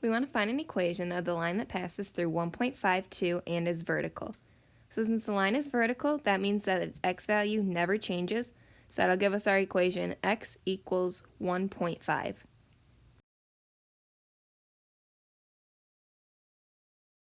We want to find an equation of the line that passes through 1.52 and is vertical. So since the line is vertical, that means that its x value never changes. So that'll give us our equation x equals 1.5.